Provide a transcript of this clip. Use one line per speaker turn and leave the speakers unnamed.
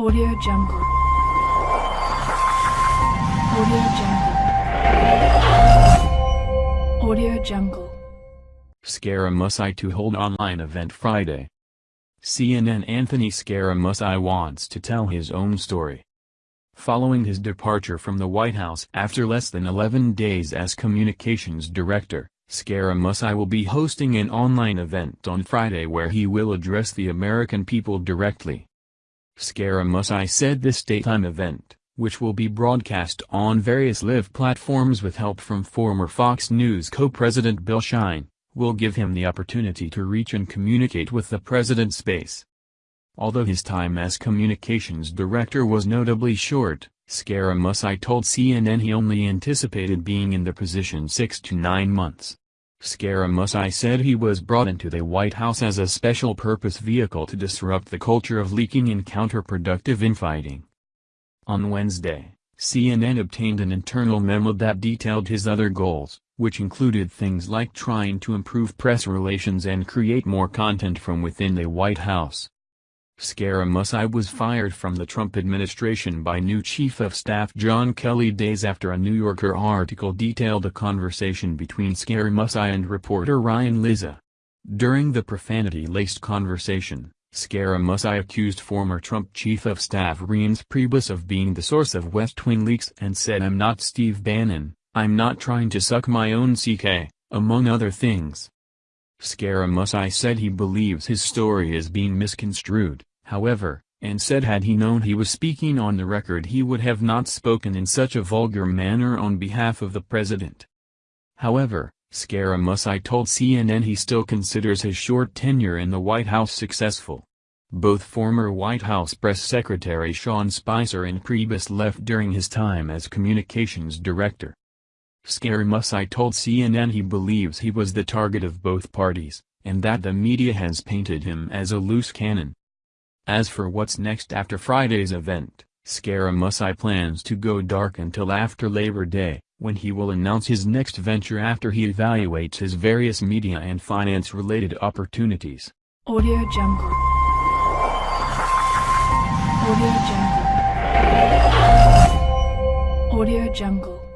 Audio Jungle. Audio Jungle. Audio Jungle.
Scaramucci to hold online event Friday. CNN Anthony Scaramucci wants to tell his own story. Following his departure from the White House after less than 11 days as communications director, Scaramucci will be hosting an online event on Friday where he will address the American people directly. Scaramucci said this daytime event, which will be broadcast on various live platforms with help from former Fox News co-president Bill Shine, will give him the opportunity to reach and communicate with the president's base. Although his time as communications director was notably short, Scaramucci told CNN he only anticipated being in the position six to nine months. Scaramucci said he was brought into the White House as a special-purpose vehicle to disrupt the culture of leaking and counterproductive infighting. On Wednesday, CNN obtained an internal memo that detailed his other goals, which included things like trying to improve press relations and create more content from within the White House. Scaramucci was fired from the Trump administration by new Chief of Staff John Kelly days after a New Yorker article detailed a conversation between Scaramucci and reporter Ryan Lizza. During the profanity-laced conversation, Scaramucci accused former Trump Chief of Staff Reince Priebus of being the source of West Wing leaks and said I'm not Steve Bannon, I'm not trying to suck my own CK, among other things. Scaramucci said he believes his story is being misconstrued however, and said had he known he was speaking on the record he would have not spoken in such a vulgar manner on behalf of the president. However, Scaramucci told CNN he still considers his short tenure in the White House successful. Both former White House Press Secretary Sean Spicer and Priebus left during his time as communications director. Scaramucci told CNN he believes he was the target of both parties, and that the media has painted him as a loose cannon. As for what's next after Friday's event, Scaramucci plans to go dark until after Labor Day, when he will announce his next venture after he evaluates his various media and finance-related opportunities.
Audio Jungle. Audio Jungle. Audio Jungle.